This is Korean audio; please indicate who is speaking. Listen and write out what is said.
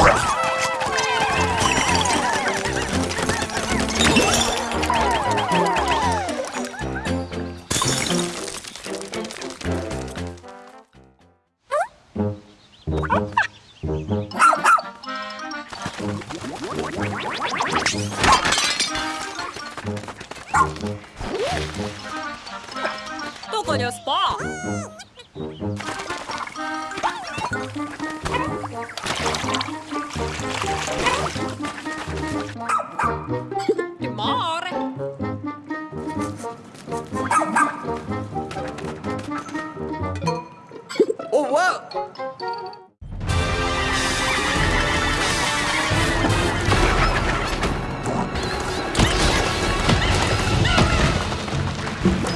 Speaker 1: どこにスパ Oh, wow! you